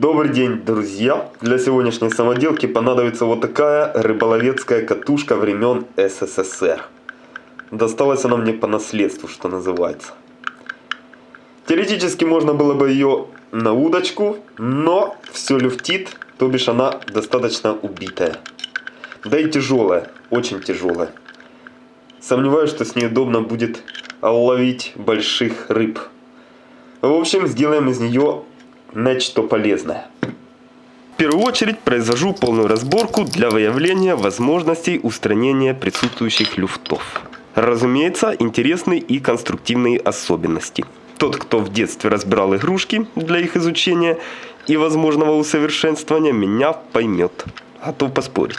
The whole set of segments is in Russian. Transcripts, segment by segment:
Добрый день, друзья! Для сегодняшней самоделки понадобится вот такая рыболовецкая катушка времен СССР. Досталась она мне по наследству, что называется. Теоретически можно было бы ее на удочку, но все люфтит, то бишь она достаточно убитая. Да и тяжелая, очень тяжелая. Сомневаюсь, что с ней удобно будет ловить больших рыб. В общем, сделаем из нее нечто полезное. В первую очередь произвожу полную разборку для выявления возможностей устранения присутствующих люфтов. Разумеется, интересны и конструктивные особенности. Тот, кто в детстве разбирал игрушки для их изучения и возможного усовершенствования, меня поймет. Готов поспорить.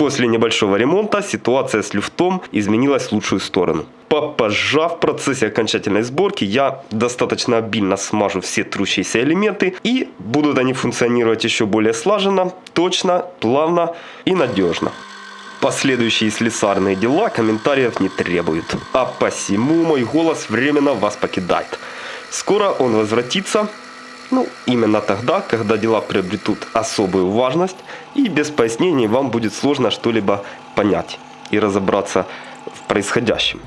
После небольшого ремонта ситуация с люфтом изменилась в лучшую сторону. Попозжав в процессе окончательной сборки, я достаточно обильно смажу все трущиеся элементы и будут они функционировать еще более слаженно, точно, плавно и надежно. Последующие слесарные дела комментариев не требуют, а посему мой голос временно вас покидает. Скоро он возвратится ну, именно тогда, когда дела приобретут особую важность, и без пояснений вам будет сложно что-либо понять и разобраться в происходящем.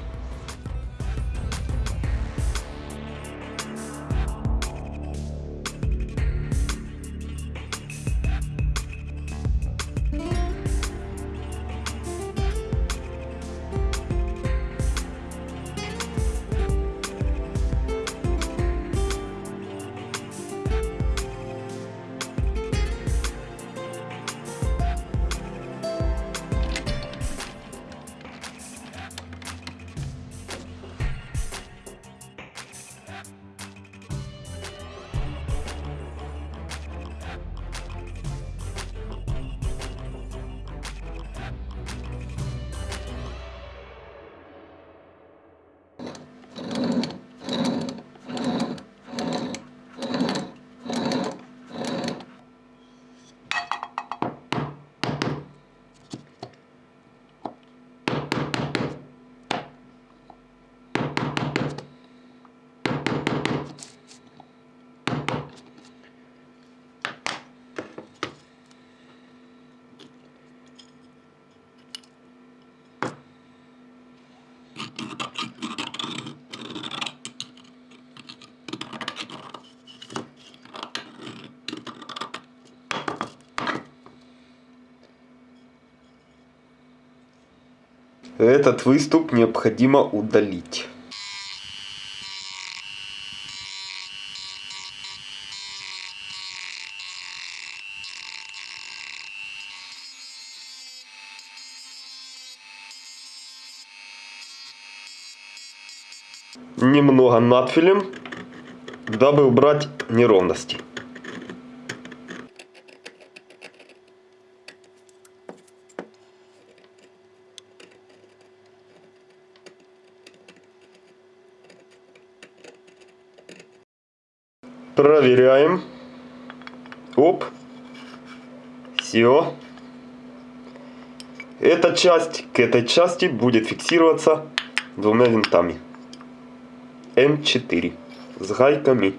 Этот выступ необходимо удалить. Немного надфилем, дабы убрать неровности. Проверяем. Оп. Все. Эта часть к этой части будет фиксироваться двумя винтами. М4 с гайками.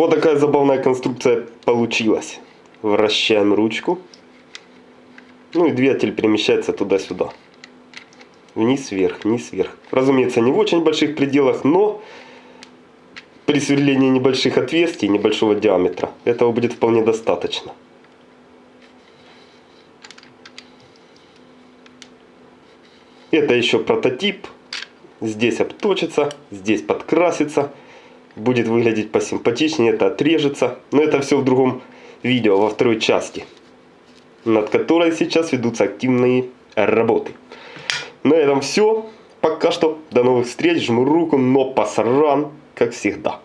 Вот такая забавная конструкция получилась. Вращаем ручку. Ну и двигатель перемещается туда-сюда. Вниз, вверх, вниз, вверх. Разумеется, не в очень больших пределах, но при сверлении небольших отверстий, небольшого диаметра, этого будет вполне достаточно. Это еще прототип. Здесь обточится, здесь подкрасится. Будет выглядеть посимпатичнее, это отрежется. Но это все в другом видео, во второй части. Над которой сейчас ведутся активные работы. На этом все. Пока что. До новых встреч. Жму руку, но посран, как всегда.